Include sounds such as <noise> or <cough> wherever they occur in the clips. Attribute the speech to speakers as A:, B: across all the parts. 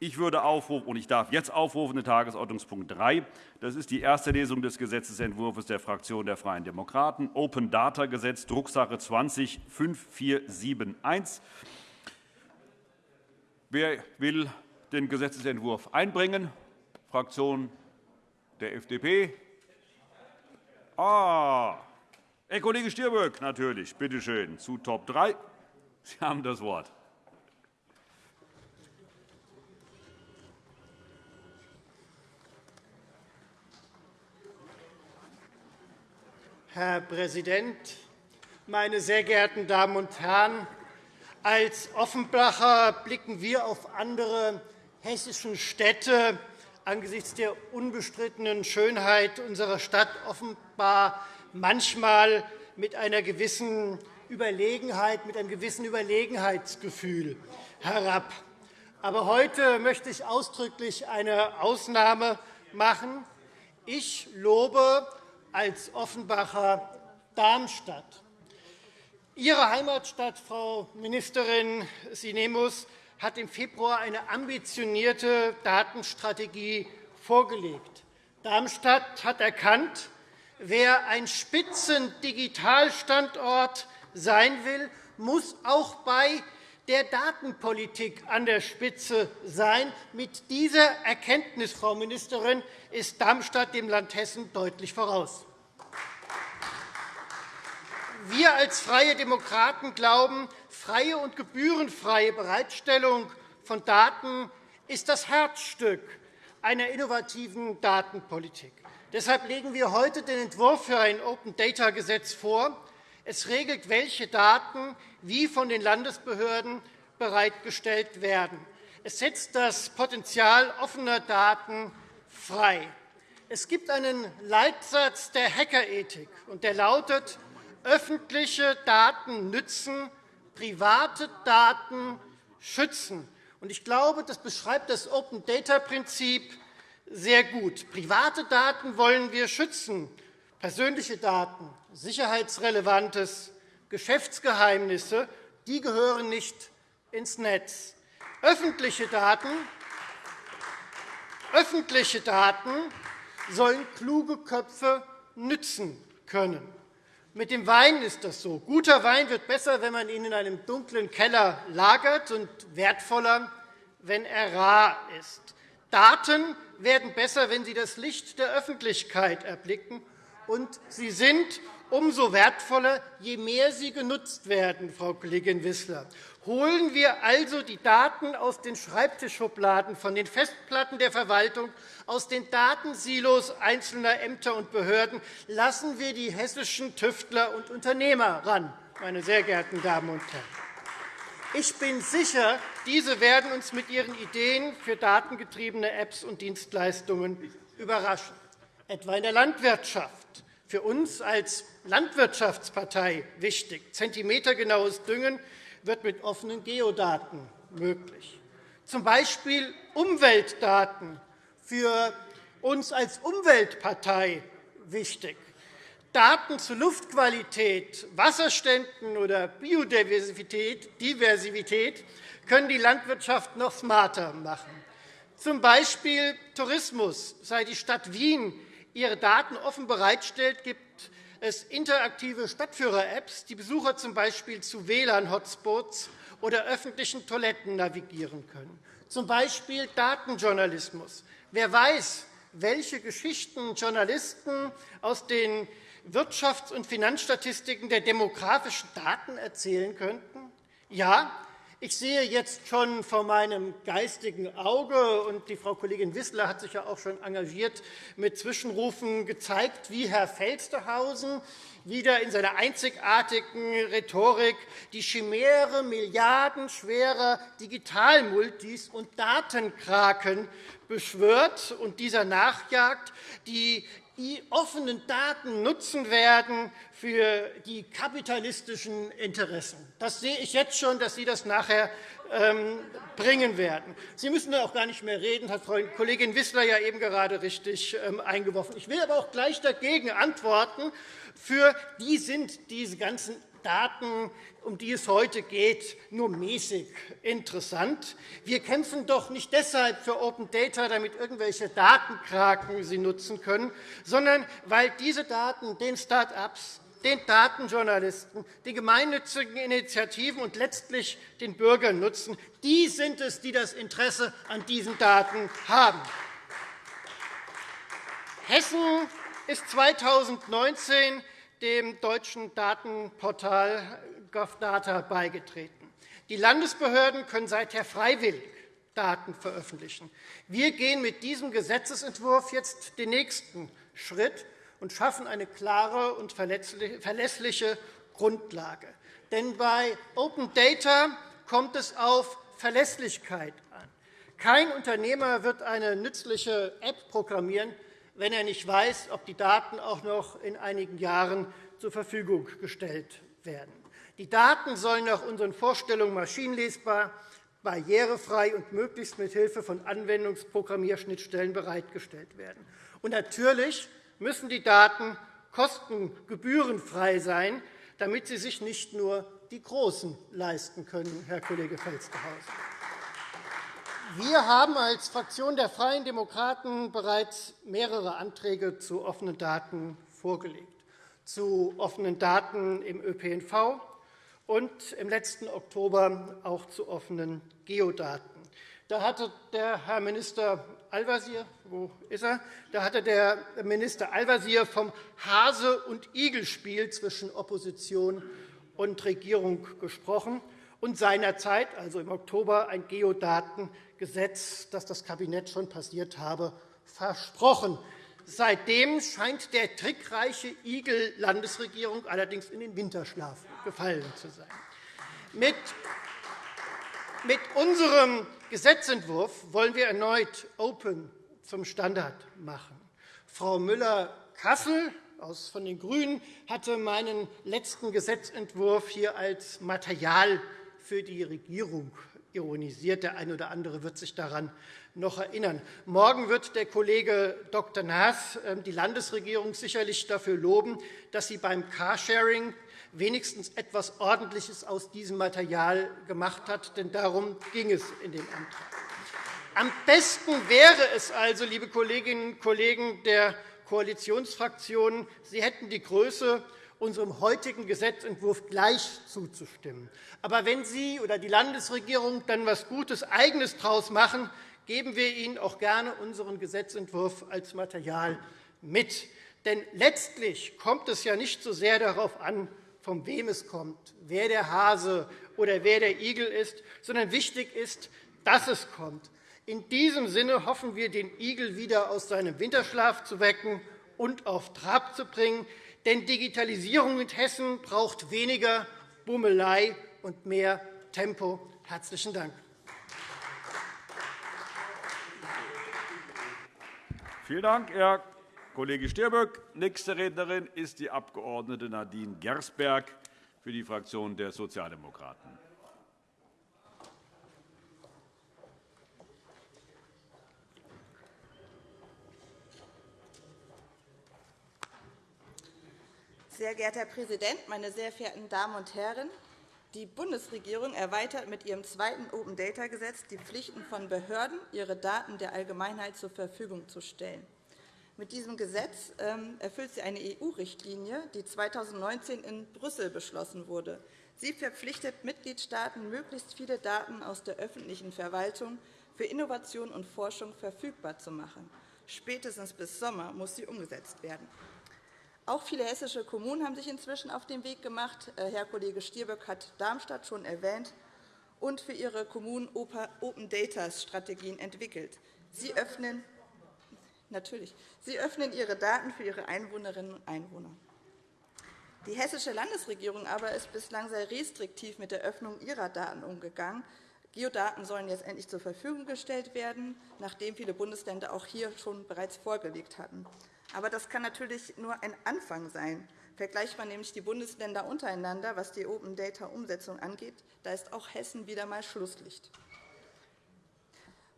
A: Ich würde aufrufen, und ich darf jetzt aufrufen, den Tagesordnungspunkt 3. Das ist die erste Lesung des Gesetzentwurfs der Fraktion der Freien Demokraten, Open Data Gesetz, Drucksache 20-5471. Wer will den Gesetzentwurf einbringen? Fraktion der FDP. Ah, Herr Kollege Stirböck, natürlich. Bitte schön, zu Top 3. Sie haben das Wort.
B: Herr Präsident, meine sehr geehrten Damen und Herren! Als Offenbacher blicken wir auf andere hessische Städte angesichts der unbestrittenen Schönheit unserer Stadt offenbar manchmal mit einer gewissen Überlegenheit, mit einem gewissen Überlegenheitsgefühl herab. Aber heute möchte ich ausdrücklich eine Ausnahme machen. Ich lobe als Offenbacher Darmstadt. Ihre Heimatstadt, Frau Ministerin Sinemus, hat im Februar eine ambitionierte Datenstrategie vorgelegt. Darmstadt hat erkannt, wer ein Spitzendigitalstandort sein will, muss auch bei der Datenpolitik an der Spitze sein. Mit dieser Erkenntnis, Frau Ministerin, ist Darmstadt dem Land Hessen deutlich voraus. Wir als Freie Demokraten glauben, freie und gebührenfreie Bereitstellung von Daten ist das Herzstück einer innovativen Datenpolitik. Deshalb legen wir heute den Entwurf für ein Open-Data-Gesetz vor. Es regelt, welche Daten wie von den Landesbehörden bereitgestellt werden. Es setzt das Potenzial offener Daten frei. Es gibt einen Leitsatz der Hackerethik, und der lautet, öffentliche Daten nützen, private Daten schützen. Ich glaube, das beschreibt das Open-Data-Prinzip sehr gut. Private Daten wollen wir schützen, persönliche Daten, sicherheitsrelevantes Geschäftsgeheimnisse die gehören nicht ins Netz. Öffentliche Daten, öffentliche Daten sollen kluge Köpfe nützen können. Mit dem Wein ist das so. Guter Wein wird besser, wenn man ihn in einem dunklen Keller lagert, und wertvoller, wenn er rar ist. Daten werden besser, wenn sie das Licht der Öffentlichkeit erblicken, und sie sind umso wertvoller, je mehr sie genutzt werden, Frau Kollegin Wissler. Holen wir also die Daten aus den Schreibtischschubladen, von den Festplatten der Verwaltung, aus den Datensilos einzelner Ämter und Behörden. Lassen wir die hessischen Tüftler und Unternehmer ran, meine sehr geehrten Damen und Herren. Ich bin sicher, diese werden uns mit ihren Ideen für datengetriebene Apps und Dienstleistungen überraschen, etwa in der Landwirtschaft. Für uns als Landwirtschaftspartei wichtig. Zentimetergenaues Düngen wird mit offenen Geodaten möglich. Zum Beispiel Umweltdaten für uns als Umweltpartei wichtig. Daten zu Luftqualität, Wasserständen oder Biodiversität können die Landwirtschaft noch smarter machen. Zum Beispiel Tourismus. Seit die Stadt Wien ihre Daten offen bereitstellt, gibt es interaktive Stadtführer-Apps, die Besucher z.B. zu WLAN-Hotspots oder öffentlichen Toiletten navigieren können. Zum Beispiel Datenjournalismus. Wer weiß, welche Geschichten Journalisten aus den Wirtschafts- und Finanzstatistiken der demografischen Daten erzählen könnten? Ja, ich sehe jetzt schon vor meinem geistigen Auge, und die Frau Kollegin Wissler hat sich ja auch schon engagiert mit Zwischenrufen gezeigt, wie Herr Felstehausen wieder in seiner einzigartigen Rhetorik die Chimäre milliardenschwerer Digitalmultis und Datenkraken beschwört und dieser nachjagt, die die offenen Daten nutzen werden für die kapitalistischen Interessen. Das sehe ich jetzt schon, dass Sie das nachher ähm, bringen werden. Sie müssen da auch gar nicht mehr reden, hat Frau Kollegin Wissler ja eben gerade richtig ähm, eingeworfen. Ich will aber auch gleich dagegen antworten. Für die sind diese ganzen Daten, um die es heute geht, nur mäßig interessant. Wir kämpfen doch nicht deshalb für Open Data, damit irgendwelche Datenkraken sie nutzen können, sondern weil diese Daten den Start-ups, den Datenjournalisten, den gemeinnützigen Initiativen und letztlich den Bürgern nutzen. Die sind es, die das Interesse an diesen Daten haben. Hessen ist 2019 dem deutschen Datenportal GovData beigetreten. Die Landesbehörden können seither freiwillig Daten veröffentlichen. Wir gehen mit diesem Gesetzentwurf jetzt den nächsten Schritt und schaffen eine klare und verlässliche Grundlage. Denn bei Open Data kommt es auf Verlässlichkeit an. Kein Unternehmer wird eine nützliche App programmieren, wenn er nicht weiß, ob die Daten auch noch in einigen Jahren zur Verfügung gestellt werden. Die Daten sollen nach unseren Vorstellungen maschinenlesbar, barrierefrei und möglichst mit Hilfe von Anwendungsprogrammierschnittstellen bereitgestellt werden. Und natürlich müssen die Daten kostengebührenfrei sein, damit sie sich nicht nur die Großen leisten können, Herr Kollege Felstehausen. Wir haben als Fraktion der Freien Demokraten bereits mehrere Anträge zu offenen Daten vorgelegt, zu offenen Daten im ÖPNV und im letzten Oktober auch zu offenen Geodaten. Da hatte der Herr Minister Al-Wazir, wo ist er? Da hatte der Minister Al-Wazir vom Hase- und Igelspiel zwischen Opposition und Regierung gesprochen und seinerzeit, also im Oktober, ein Geodatengesetz, das das Kabinett schon passiert habe, versprochen. Seitdem scheint der trickreiche Igel Landesregierung allerdings in den Winterschlaf gefallen zu sein. Mit unserem Gesetzentwurf wollen wir erneut Open zum Standard machen. Frau Müller-Kassel von den GRÜNEN hatte meinen letzten Gesetzentwurf hier als Material für die Regierung ironisiert. Der eine oder andere wird sich daran noch erinnern. Morgen wird der Kollege Dr. Naas ähm, die Landesregierung sicherlich dafür loben, dass sie beim Carsharing wenigstens etwas Ordentliches aus diesem Material gemacht hat. Denn darum ging es in dem Antrag. Am besten wäre es also, liebe Kolleginnen und Kollegen der Koalitionsfraktionen, Sie hätten die Größe unserem heutigen Gesetzentwurf gleich zuzustimmen. Aber wenn Sie oder die Landesregierung dann etwas Gutes Eigenes daraus machen, geben wir Ihnen auch gerne unseren Gesetzentwurf als Material mit. Denn letztlich kommt es ja nicht so sehr darauf an, von wem es kommt, wer der Hase oder wer der Igel ist, sondern wichtig ist, dass es kommt. In diesem Sinne hoffen wir, den Igel wieder aus seinem Winterschlaf zu wecken und auf Trab zu bringen. Denn Digitalisierung in Hessen braucht weniger Bummelei und mehr Tempo. – Herzlichen Dank.
A: Vielen Dank, Herr Kollege Stirböck. Nächste Rednerin ist die Abg. Nadine Gersberg für die Fraktion der Sozialdemokraten.
C: Sehr geehrter Herr Präsident, meine sehr verehrten Damen und Herren! Die Bundesregierung erweitert mit ihrem zweiten Open-Data-Gesetz die Pflichten von Behörden, ihre Daten der Allgemeinheit zur Verfügung zu stellen. Mit diesem Gesetz ähm, erfüllt sie eine EU-Richtlinie, die 2019 in Brüssel beschlossen wurde. Sie verpflichtet Mitgliedstaaten, möglichst viele Daten aus der öffentlichen Verwaltung für Innovation und Forschung verfügbar zu machen. Spätestens bis Sommer muss sie umgesetzt werden. Auch viele hessische Kommunen haben sich inzwischen auf den Weg gemacht. Äh, Herr Kollege Stirböck hat Darmstadt schon erwähnt und für ihre Kommunen Open Data Strategien entwickelt. Sie öffnen Natürlich. Sie öffnen ihre Daten für ihre Einwohnerinnen und Einwohner. Die hessische Landesregierung aber ist bislang sehr restriktiv mit der Öffnung ihrer Daten umgegangen. Geodaten sollen jetzt endlich zur Verfügung gestellt werden, nachdem viele Bundesländer auch hier schon bereits vorgelegt hatten. Aber das kann natürlich nur ein Anfang sein. Vergleicht man nämlich die Bundesländer untereinander, was die Open-Data-Umsetzung angeht, da ist auch Hessen wieder einmal Schlusslicht.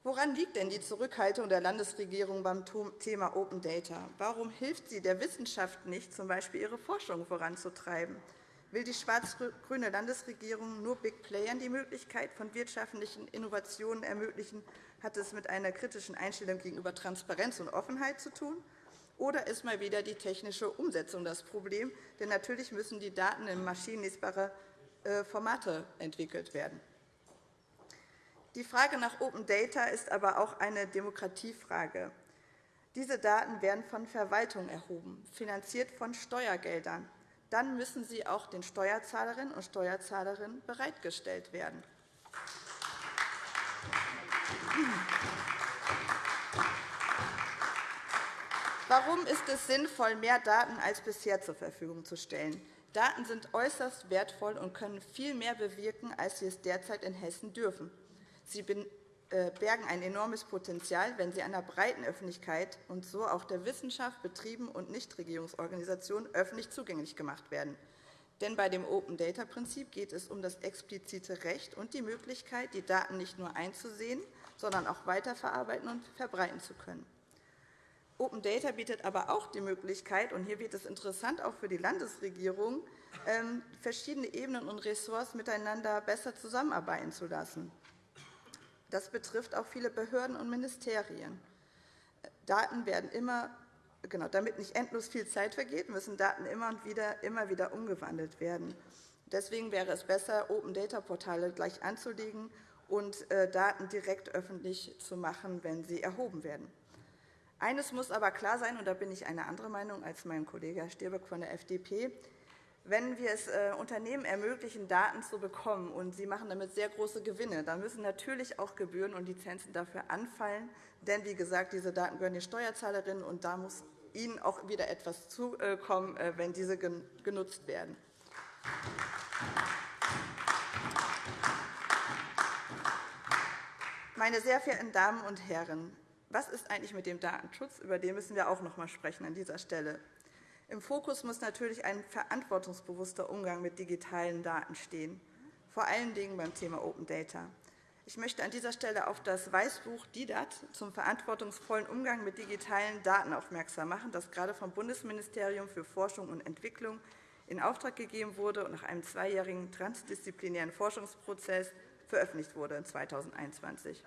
C: Woran liegt denn die Zurückhaltung der Landesregierung beim Thema Open Data? Warum hilft sie der Wissenschaft nicht, z. B. ihre Forschung voranzutreiben? Will die schwarz-grüne Landesregierung nur Big Playern die Möglichkeit von wirtschaftlichen Innovationen ermöglichen, hat es mit einer kritischen Einstellung gegenüber Transparenz und Offenheit zu tun? Oder ist mal wieder die technische Umsetzung das Problem? Denn natürlich müssen die Daten in maschinenlesbare äh, Formate entwickelt werden. Die Frage nach Open Data ist aber auch eine Demokratiefrage. Diese Daten werden von Verwaltung erhoben, finanziert von Steuergeldern dann müssen sie auch den Steuerzahlerinnen und Steuerzahlerinnen bereitgestellt werden. Warum ist es sinnvoll, mehr Daten als bisher zur Verfügung zu stellen? Daten sind äußerst wertvoll und können viel mehr bewirken, als sie es derzeit in Hessen dürfen. Sie äh, bergen ein enormes Potenzial, wenn sie einer breiten Öffentlichkeit und so auch der Wissenschaft, Betrieben und Nichtregierungsorganisationen öffentlich zugänglich gemacht werden. Denn bei dem Open-Data-Prinzip geht es um das explizite Recht und die Möglichkeit, die Daten nicht nur einzusehen, sondern auch weiterverarbeiten und verbreiten zu können. Open Data bietet aber auch die Möglichkeit, und hier wird es interessant auch für die Landesregierung, ähm, verschiedene Ebenen und Ressorts miteinander besser zusammenarbeiten zu lassen. Das betrifft auch viele Behörden und Ministerien. Daten werden immer, genau, damit nicht endlos viel Zeit vergeht, müssen Daten immer, und wieder, immer wieder umgewandelt werden. Deswegen wäre es besser, Open-Data-Portale gleich anzulegen und äh, Daten direkt öffentlich zu machen, wenn sie erhoben werden. Eines muss aber klar sein, und da bin ich eine andere Meinung als mein Kollege Herr Stierbeck von der FDP. Wenn wir es äh, Unternehmen ermöglichen, Daten zu bekommen, und sie machen damit sehr große Gewinne, dann müssen natürlich auch Gebühren und Lizenzen dafür anfallen. Denn, wie gesagt, diese Daten gehören den Steuerzahlerinnen, und da muss ihnen auch wieder etwas zukommen, äh, wenn diese genutzt werden. Meine sehr verehrten Damen und Herren, was ist eigentlich mit dem Datenschutz? Über den müssen wir auch noch einmal sprechen an dieser Stelle. Im Fokus muss natürlich ein verantwortungsbewusster Umgang mit digitalen Daten stehen, vor allen Dingen beim Thema Open Data. Ich möchte an dieser Stelle auf das Weißbuch DIDAT zum verantwortungsvollen Umgang mit digitalen Daten aufmerksam machen, das gerade vom Bundesministerium für Forschung und Entwicklung in Auftrag gegeben wurde und nach einem zweijährigen transdisziplinären Forschungsprozess veröffentlicht wurde 2021.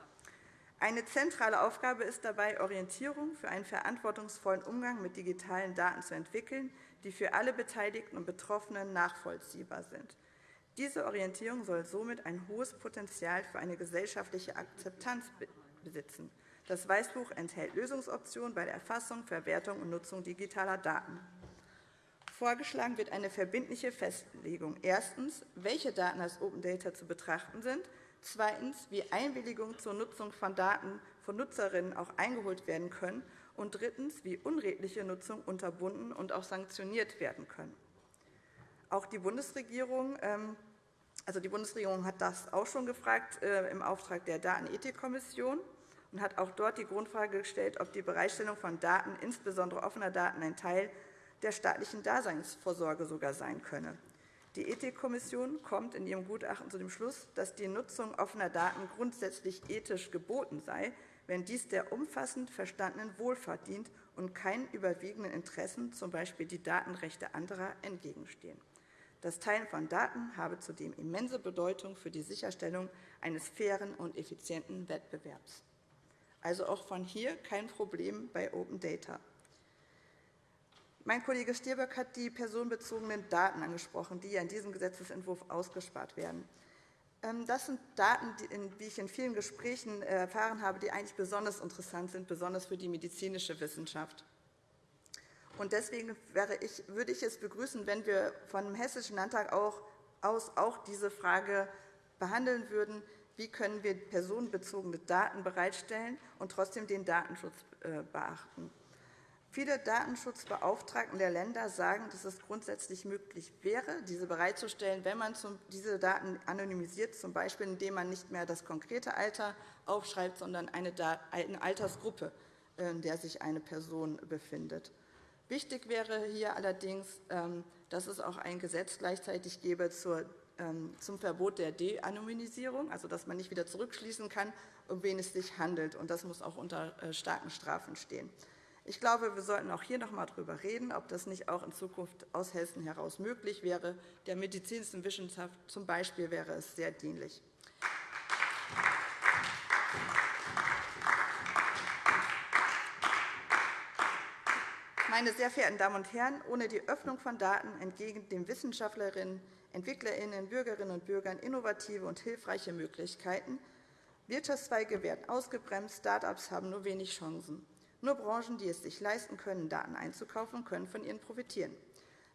C: Eine zentrale Aufgabe ist dabei, Orientierung für einen verantwortungsvollen Umgang mit digitalen Daten zu entwickeln, die für alle Beteiligten und Betroffenen nachvollziehbar sind. Diese Orientierung soll somit ein hohes Potenzial für eine gesellschaftliche Akzeptanz besitzen. Das Weißbuch enthält Lösungsoptionen bei der Erfassung, Verwertung und Nutzung digitaler Daten. Vorgeschlagen wird eine verbindliche Festlegung. Erstens, welche Daten als Open Data zu betrachten sind zweitens, wie Einwilligungen zur Nutzung von Daten von Nutzerinnen auch eingeholt werden können und drittens, wie unredliche Nutzung unterbunden und auch sanktioniert werden können. Auch die Bundesregierung, ähm, also die Bundesregierung hat das auch schon gefragt äh, im Auftrag der Datenethikkommission und hat auch dort die Grundfrage gestellt, ob die Bereitstellung von Daten, insbesondere offener Daten, ein Teil der staatlichen Daseinsvorsorge sogar sein könne. Die Ethikkommission kommt in ihrem Gutachten zu dem Schluss, dass die Nutzung offener Daten grundsätzlich ethisch geboten sei, wenn dies der umfassend verstandenen Wohlfahrt dient und keinen überwiegenden Interessen, z. B. die Datenrechte anderer, entgegenstehen. Das Teilen von Daten habe zudem immense Bedeutung für die Sicherstellung eines fairen und effizienten Wettbewerbs. Also auch von hier kein Problem bei Open Data. Mein Kollege Stirböck hat die personenbezogenen Daten angesprochen, die in diesem Gesetzentwurf ausgespart werden. Ähm, das sind Daten, die ich in vielen Gesprächen äh, erfahren habe, die eigentlich besonders interessant sind, besonders für die medizinische Wissenschaft. Deswegen würde ich es begrüßen, wenn wir vom Hessischen Landtag aus auch diese Frage behandeln würden, wie können wir personenbezogene Daten bereitstellen und trotzdem den Datenschutz äh, beachten. Viele Datenschutzbeauftragten der Länder sagen, dass es grundsätzlich möglich wäre, diese bereitzustellen, wenn man diese Daten anonymisiert, z. B. indem man nicht mehr das konkrete Alter aufschreibt, sondern eine Altersgruppe, in der sich eine Person befindet. Wichtig wäre hier allerdings, ähm, dass es auch ein Gesetz gleichzeitig gäbe ähm, zum Verbot der De-Anonymisierung, also dass man nicht wieder zurückschließen kann, um wen es sich handelt. Das muss auch unter äh, starken Strafen stehen. Ich glaube, wir sollten auch hier noch einmal darüber reden, ob das nicht auch in Zukunft aus Hessen heraus möglich wäre. Der medizinischen Wissenschaft zum Beispiel wäre es sehr dienlich. Meine sehr verehrten Damen und Herren, ohne die Öffnung von Daten entgegen den Wissenschaftlerinnen, Entwicklerinnen, Bürgerinnen und Bürgern innovative und hilfreiche Möglichkeiten. Wirtschaftszweige werden ausgebremst, Start-ups haben nur wenig Chancen. Nur Branchen, die es sich leisten können, Daten einzukaufen, können von ihnen profitieren.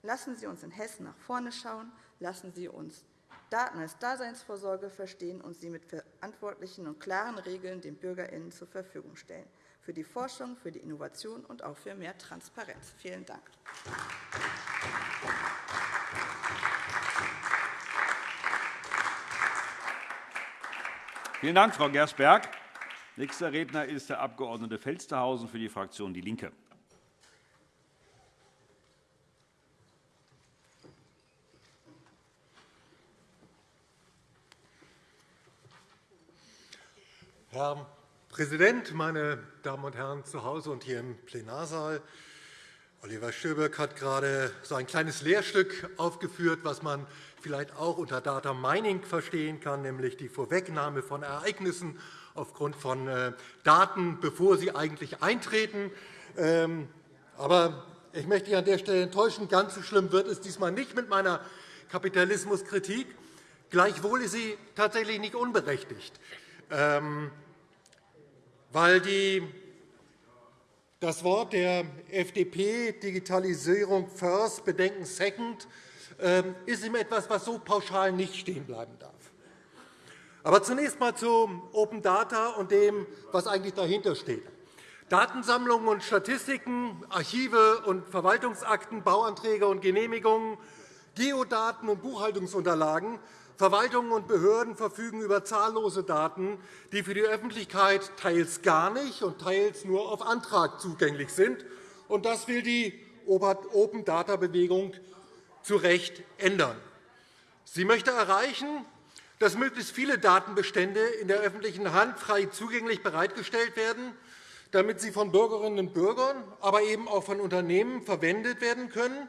C: Lassen Sie uns in Hessen nach vorne schauen. Lassen Sie uns Daten als Daseinsvorsorge verstehen und sie mit verantwortlichen und klaren Regeln den BürgerInnen zur Verfügung stellen für die Forschung, für die Innovation und auch für mehr Transparenz. Vielen Dank.
A: Vielen Dank, Frau Gersberg. Nächster Redner ist der Abg. Felstehausen für die Fraktion DIE LINKE.
D: Herr Präsident, meine Damen und Herren zu Hause und hier im Plenarsaal! Oliver Stöbeck hat gerade so ein kleines Lehrstück aufgeführt, was man vielleicht auch unter Data Mining verstehen kann, nämlich die Vorwegnahme von Ereignissen aufgrund von äh, Daten, bevor sie eigentlich eintreten. Ähm, aber ich möchte Sie an der Stelle enttäuschen. Ganz so schlimm wird es diesmal nicht mit meiner Kapitalismuskritik. Gleichwohl ist sie tatsächlich nicht unberechtigt. Ähm, weil die, das Wort der FDP, Digitalisierung first, Bedenken second, ähm, ist ihm etwas, was so pauschal nicht stehen bleiben darf. Aber zunächst einmal zu Open Data und dem, was eigentlich dahinter steht. Datensammlungen und Statistiken, Archive und Verwaltungsakten, Bauanträge und Genehmigungen, Geodaten und Buchhaltungsunterlagen Verwaltungen und Behörden verfügen über zahllose Daten, die für die Öffentlichkeit teils gar nicht und teils nur auf Antrag zugänglich sind. Das will die Open-Data-Bewegung zu Recht ändern. Sie möchte erreichen, dass möglichst viele Datenbestände in der öffentlichen Hand frei zugänglich bereitgestellt werden, damit sie von Bürgerinnen und Bürgern, aber eben auch von Unternehmen verwendet werden können.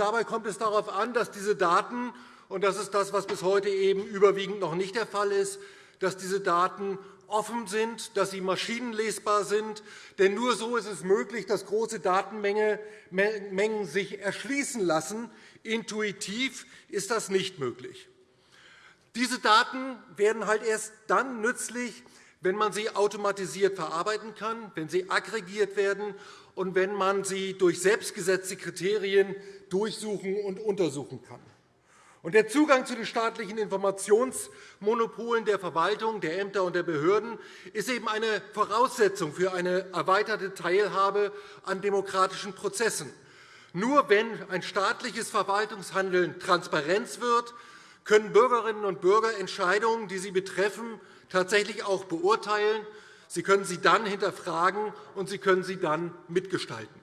D: dabei kommt es darauf an, dass diese Daten und das ist das, was bis heute eben überwiegend noch nicht der Fall ist, dass diese Daten offen sind, dass sie maschinenlesbar sind. Denn nur so ist es möglich, dass große Datenmengen sich erschließen lassen. Intuitiv ist das nicht möglich. Diese Daten werden halt erst dann nützlich, wenn man sie automatisiert verarbeiten kann, wenn sie aggregiert werden und wenn man sie durch selbstgesetzte Kriterien durchsuchen und untersuchen kann. Der Zugang zu den staatlichen Informationsmonopolen der Verwaltung, der Ämter und der Behörden ist eben eine Voraussetzung für eine erweiterte Teilhabe an demokratischen Prozessen. Nur wenn ein staatliches Verwaltungshandeln Transparenz wird, können Bürgerinnen und Bürger Entscheidungen, die sie betreffen, tatsächlich auch beurteilen. Sie können sie dann hinterfragen, und sie können sie dann mitgestalten.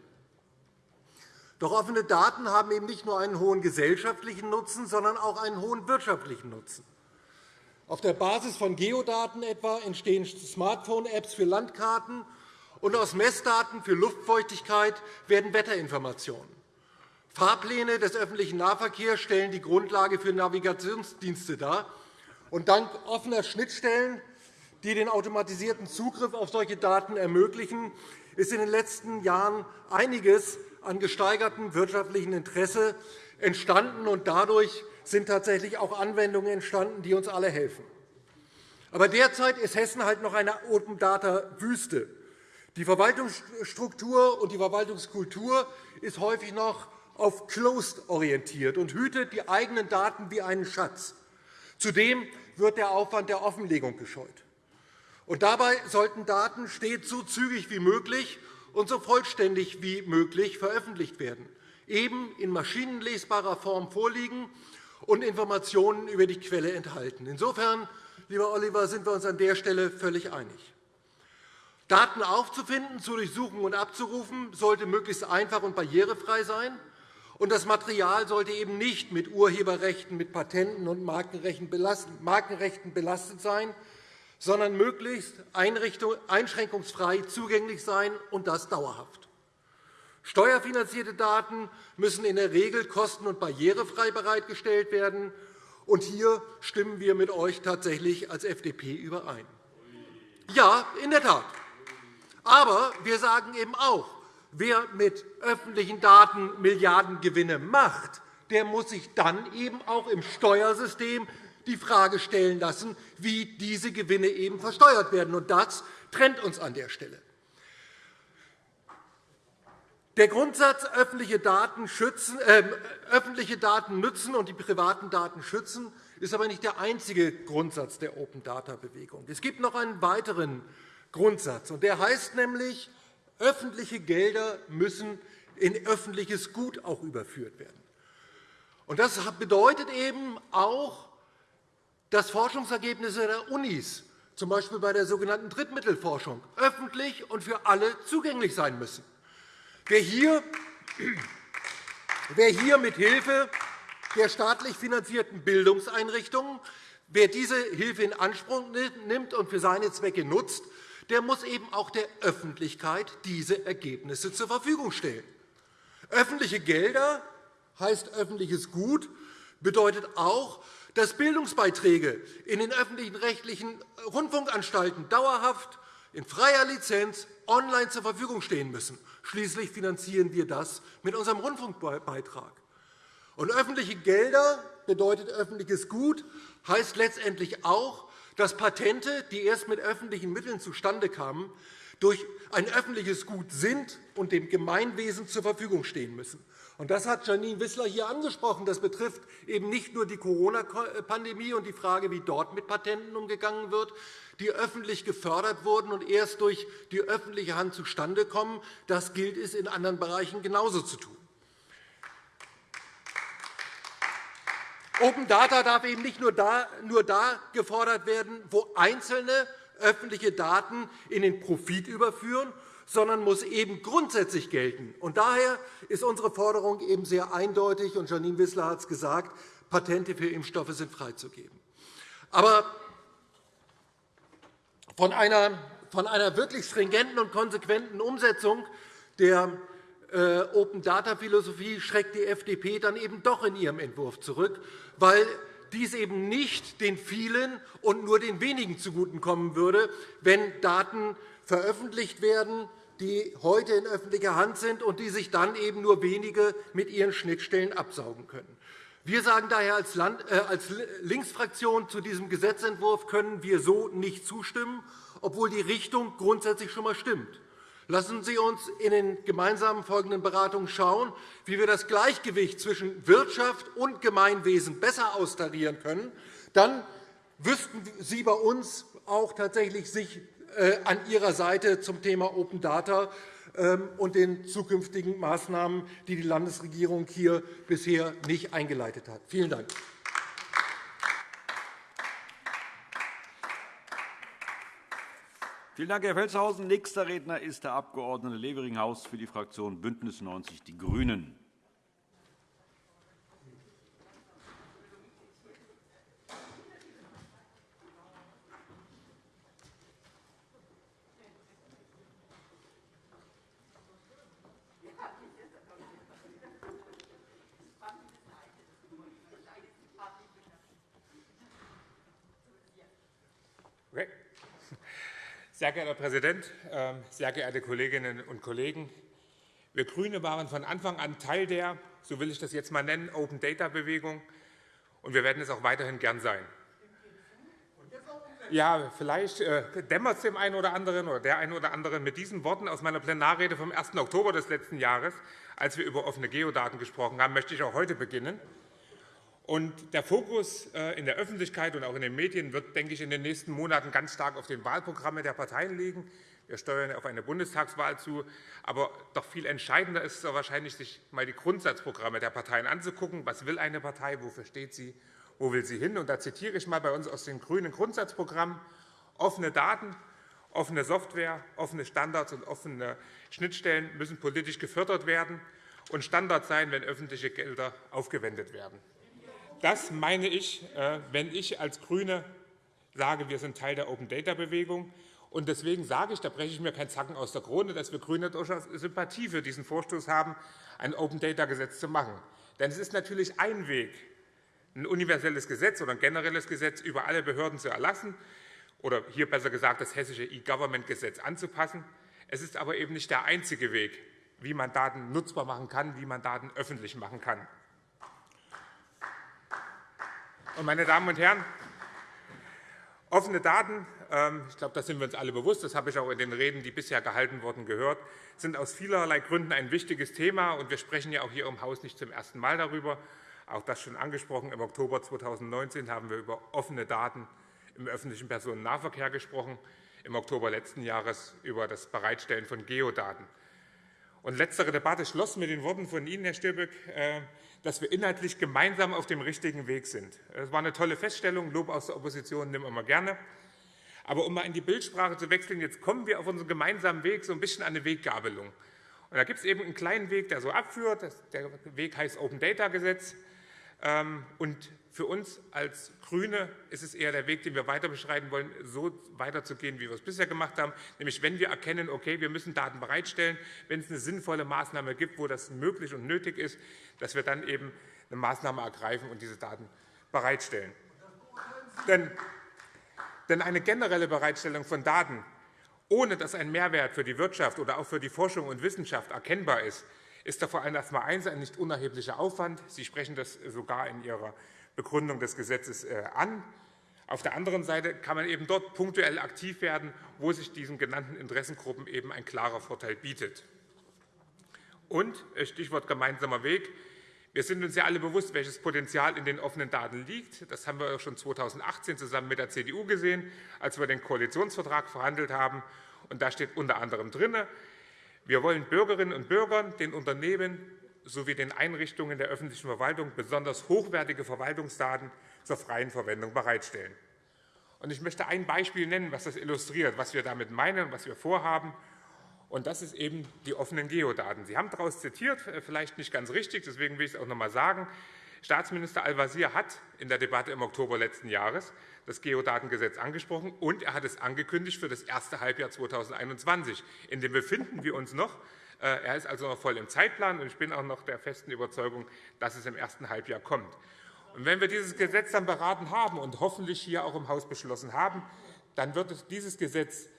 D: Doch offene Daten haben eben nicht nur einen hohen gesellschaftlichen Nutzen, sondern auch einen hohen wirtschaftlichen Nutzen. Auf der Basis von Geodaten etwa entstehen Smartphone-Apps für Landkarten, und aus Messdaten für Luftfeuchtigkeit werden Wetterinformationen. Fahrpläne des öffentlichen Nahverkehrs stellen die Grundlage für Navigationsdienste dar. Und dank offener Schnittstellen, die den automatisierten Zugriff auf solche Daten ermöglichen, ist in den letzten Jahren einiges an gesteigertem wirtschaftlichen Interesse entstanden, und dadurch sind tatsächlich auch Anwendungen entstanden, die uns alle helfen. Aber derzeit ist Hessen halt noch eine Open-Data-Wüste. Die Verwaltungsstruktur und die Verwaltungskultur ist häufig noch auf Closed orientiert und hütet die eigenen Daten wie einen Schatz. Zudem wird der Aufwand der Offenlegung gescheut. Und dabei sollten Daten stets so zügig wie möglich und so vollständig wie möglich veröffentlicht werden, eben in maschinenlesbarer Form vorliegen und Informationen über die Quelle enthalten. Insofern, lieber Oliver, sind wir uns an der Stelle völlig einig. Daten aufzufinden, zu durchsuchen und abzurufen sollte möglichst einfach und barrierefrei sein. Und das Material sollte eben nicht mit Urheberrechten, mit Patenten und Markenrechten belastet sein, sondern möglichst einschränkungsfrei zugänglich sein, und das dauerhaft. Steuerfinanzierte Daten müssen in der Regel kosten- und barrierefrei bereitgestellt werden. Und hier stimmen wir mit euch tatsächlich als FDP überein. Ja, in der Tat. Aber wir sagen eben auch, wer mit öffentlichen Daten Milliardengewinne macht, der muss sich dann eben auch im Steuersystem die Frage stellen lassen, wie diese Gewinne eben versteuert werden. Und das trennt uns an der Stelle. Der Grundsatz öffentliche Daten, schützen, äh, öffentliche Daten nützen und die privaten Daten schützen ist aber nicht der einzige Grundsatz der Open-Data-Bewegung. Es gibt noch einen weiteren Grundsatz, und der heißt nämlich, öffentliche Gelder müssen in öffentliches Gut auch überführt werden. Und das bedeutet eben auch, dass Forschungsergebnisse der Unis, z. B. bei der sogenannten Drittmittelforschung, öffentlich und für alle zugänglich sein müssen. Wer hier, wer hier mit Hilfe der staatlich finanzierten Bildungseinrichtungen, wer diese Hilfe in Anspruch nimmt und für seine Zwecke nutzt, der muss eben auch der Öffentlichkeit diese Ergebnisse zur Verfügung stellen. Öffentliche Gelder heißt öffentliches Gut, bedeutet auch, dass Bildungsbeiträge in den öffentlichen rechtlichen Rundfunkanstalten dauerhaft in freier Lizenz online zur Verfügung stehen müssen. Schließlich finanzieren wir das mit unserem Rundfunkbeitrag. Und öffentliche Gelder bedeutet öffentliches Gut, heißt letztendlich auch, dass Patente, die erst mit öffentlichen Mitteln zustande kamen, durch ein öffentliches Gut sind und dem Gemeinwesen zur Verfügung stehen müssen. Das hat Janine Wissler hier angesprochen. Das betrifft eben nicht nur die Corona-Pandemie und die Frage, wie dort mit Patenten umgegangen wird, die öffentlich gefördert wurden und erst durch die öffentliche Hand zustande kommen. Das gilt es in anderen Bereichen genauso zu tun. Open Data darf eben nicht nur da, nur da gefordert werden, wo Einzelne öffentliche Daten in den Profit überführen, sondern muss eben grundsätzlich gelten. Und daher ist unsere Forderung eben sehr eindeutig, und Janine Wissler hat es gesagt, Patente für Impfstoffe sind freizugeben. Aber von einer, von einer wirklich stringenten und konsequenten Umsetzung der Open-Data-Philosophie schreckt die FDP dann eben doch in ihrem Entwurf zurück, weil dies eben nicht den vielen und nur den wenigen zugutekommen würde, wenn Daten veröffentlicht werden, die heute in öffentlicher Hand sind und die sich dann eben nur wenige mit ihren Schnittstellen absaugen können. Wir sagen daher als, äh, Linksfraktion zu diesem Gesetzentwurf können wir so nicht zustimmen, obwohl die Richtung grundsätzlich schon einmal stimmt. Lassen Sie uns in den gemeinsamen folgenden Beratungen schauen, wie wir das Gleichgewicht zwischen Wirtschaft und Gemeinwesen besser austarieren können. Dann wüssten Sie bei uns auch tatsächlich sich äh, an Ihrer Seite zum Thema Open Data ähm, und den zukünftigen Maßnahmen, die die Landesregierung hier bisher nicht eingeleitet hat. Vielen Dank.
A: Vielen Dank, Herr Felstehausen. Nächster Redner ist der Abg. Leveringhaus für die Fraktion BÜNDNIS 90 die GRÜNEN.
E: Sehr geehrter Herr Präsident, ähm, sehr geehrte Kolleginnen und Kollegen! Wir GRÜNE waren von Anfang an Teil der, so will ich das jetzt einmal nennen, Open-Data-Bewegung, und wir werden es auch weiterhin gern sein. Ja, vielleicht äh, dämmert es dem einen oder anderen oder der einen oder anderen mit diesen Worten aus meiner Plenarrede vom 1. Oktober des letzten Jahres, als wir über offene Geodaten gesprochen haben, möchte ich auch heute beginnen. Und der Fokus äh, in der Öffentlichkeit und auch in den Medien wird, denke ich, in den nächsten Monaten ganz stark auf den Wahlprogrammen der Parteien liegen. Wir steuern auf eine Bundestagswahl zu. Aber doch viel entscheidender ist es wahrscheinlich, sich einmal die Grundsatzprogramme der Parteien anzugucken. Was will eine Partei? Wofür steht sie? Wo will sie hin? Und da zitiere ich einmal bei uns aus dem grünen Grundsatzprogramm. Offene Daten, offene Software, offene Standards und offene Schnittstellen müssen politisch gefördert werden und Standard sein, wenn öffentliche Gelder aufgewendet werden. Das meine ich, äh, wenn ich als GRÜNE sage, wir sind Teil der Open-Data-Bewegung. Deswegen sage ich, da breche ich mir keinen Zacken aus der Krone, dass wir GRÜNE durchaus Sympathie für diesen Vorstoß haben, ein Open-Data-Gesetz zu machen. Denn es ist natürlich ein Weg, ein universelles Gesetz oder ein generelles Gesetz über alle Behörden zu erlassen oder hier besser gesagt das hessische E-Government-Gesetz anzupassen. Es ist aber eben nicht der einzige Weg, wie man Daten nutzbar machen kann, wie man Daten öffentlich machen kann. Meine Damen und Herren, offene Daten, ähm, ich glaube, da sind wir uns alle bewusst, das habe ich auch in den Reden, die bisher gehalten wurden, gehört, sind aus vielerlei Gründen ein wichtiges Thema. und Wir sprechen ja auch hier im Haus nicht zum ersten Mal darüber. Auch das schon angesprochen. Im Oktober 2019 haben wir über offene Daten im öffentlichen Personennahverkehr gesprochen, im Oktober letzten Jahres über das Bereitstellen von Geodaten. Und letztere Debatte schloss mit den Worten von Ihnen, Herr Stirböck, äh, dass wir inhaltlich gemeinsam auf dem richtigen Weg sind. Das war eine tolle Feststellung. Lob aus der Opposition nehmen wir gerne. Aber um mal in die Bildsprache zu wechseln, jetzt kommen wir auf unseren gemeinsamen Weg so ein bisschen an eine Weggabelung. Und da gibt es eben einen kleinen Weg, der so abführt. Der Weg heißt Open Data Gesetz. Ähm, und für uns als GRÜNE ist es eher der Weg, den wir weiter beschreiten wollen, so weiterzugehen, wie wir es bisher gemacht haben. Nämlich, wenn wir erkennen, okay, wir müssen Daten bereitstellen, wenn es eine sinnvolle Maßnahme gibt, wo das möglich und nötig ist, dass wir dann eben eine Maßnahme ergreifen und diese Daten bereitstellen. Denn, eine generelle Bereitstellung von Daten, ohne dass ein Mehrwert für die Wirtschaft oder auch für die Forschung und Wissenschaft erkennbar ist, ist da vor allem erst einmal eins ein nicht unerheblicher Aufwand. Sie sprechen das sogar in Ihrer Begründung des Gesetzes äh, an. Auf der anderen Seite kann man eben dort punktuell aktiv werden, wo sich diesen genannten Interessengruppen eben ein klarer Vorteil bietet. Und äh, Stichwort gemeinsamer Weg. Wir sind uns ja alle bewusst, welches Potenzial in den offenen Daten liegt. Das haben wir schon 2018 zusammen mit der CDU gesehen, als wir den Koalitionsvertrag verhandelt haben. Und da steht unter anderem drin, wir wollen Bürgerinnen und Bürgern, den Unternehmen sowie den Einrichtungen der öffentlichen Verwaltung besonders hochwertige Verwaltungsdaten zur freien Verwendung bereitstellen. Ich möchte ein Beispiel nennen, was das illustriert, was wir damit meinen, was wir vorhaben. Und das ist eben die offenen Geodaten. Sie haben daraus zitiert, äh, vielleicht nicht ganz richtig, deswegen will ich es auch noch einmal sagen. Staatsminister Al-Wazir hat in der Debatte im Oktober letzten Jahres das Geodatengesetz angesprochen, und er hat es angekündigt für das erste Halbjahr 2021. In dem befinden wir uns noch. Äh, er ist also noch voll im Zeitplan, und ich bin auch noch der festen Überzeugung, dass es im ersten Halbjahr kommt. Wenn wir dieses Gesetz dann beraten haben und hoffentlich hier auch im Haus beschlossen haben, dann wird dieses Gesetz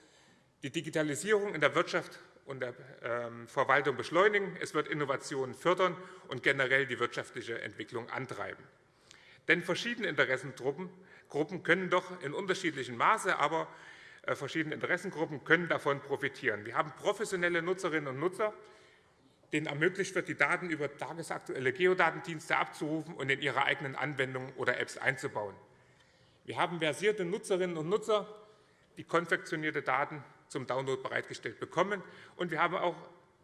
E: die Digitalisierung in der Wirtschaft und der ähm, Verwaltung beschleunigen. Es wird Innovationen fördern und generell die wirtschaftliche Entwicklung antreiben. Denn verschiedene Interessengruppen Gruppen können doch in unterschiedlichem Maße, aber äh, verschiedene Interessengruppen können davon profitieren. Wir haben professionelle Nutzerinnen und Nutzer, denen ermöglicht wird, die Daten über tagesaktuelle Geodatendienste abzurufen und in ihre eigenen Anwendungen oder Apps einzubauen. Wir haben versierte Nutzerinnen und Nutzer, die konfektionierte Daten zum Download bereitgestellt bekommen. Und wir haben auch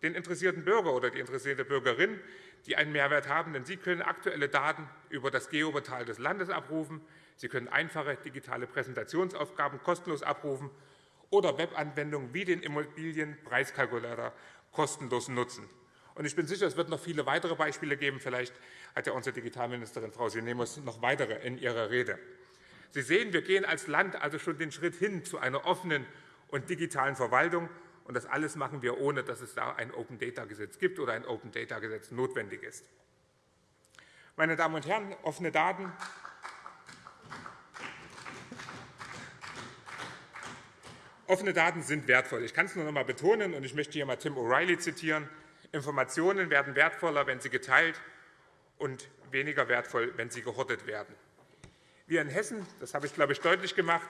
E: den interessierten Bürger oder die interessierte Bürgerin, die einen Mehrwert haben, denn sie können aktuelle Daten über das Geoportal des Landes abrufen. Sie können einfache digitale Präsentationsaufgaben kostenlos abrufen oder Webanwendungen wie den Immobilienpreiskalkulator kostenlos nutzen. Ich bin sicher, es wird noch viele weitere Beispiele geben. Vielleicht hat ja unsere Digitalministerin Frau Sinemus noch weitere in ihrer Rede. Sie sehen, wir gehen als Land also schon den Schritt hin zu einer offenen und digitalen Verwaltung. Und das alles machen wir, ohne dass es da ein Open-Data-Gesetz gibt oder ein Open-Data-Gesetz notwendig ist. Meine Damen und Herren, offene Daten Offene Daten sind wertvoll. Ich kann es nur noch einmal betonen, und ich möchte hier einmal Tim O'Reilly zitieren. Informationen werden wertvoller, wenn sie geteilt und weniger wertvoll, wenn sie gehortet werden. Wir in Hessen, das habe ich, glaube ich, deutlich gemacht,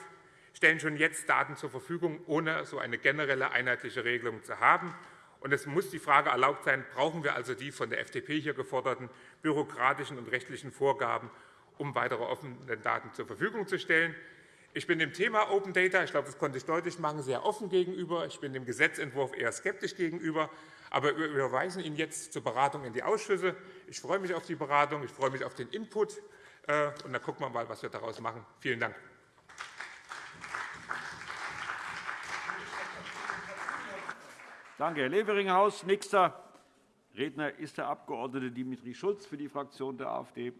E: stellen schon jetzt Daten zur Verfügung, ohne so eine generelle einheitliche Regelung zu haben. Und es muss die Frage erlaubt sein, brauchen wir also die von der FDP hier geforderten bürokratischen und rechtlichen Vorgaben, um weitere offene Daten zur Verfügung zu stellen. Ich bin dem Thema Open Data, ich glaube, das konnte ich deutlich machen, sehr offen gegenüber. Ich bin dem Gesetzentwurf eher skeptisch gegenüber. Aber wir überweisen ihn jetzt zur Beratung in die Ausschüsse. Ich freue mich auf die Beratung, ich freue mich auf den Input. Äh, und dann gucken wir mal, was wir daraus machen. Vielen Dank.
A: Danke, Herr Leveringhaus. Nächster Redner ist der Abg. Dimitri Schulz für die Fraktion der AfD.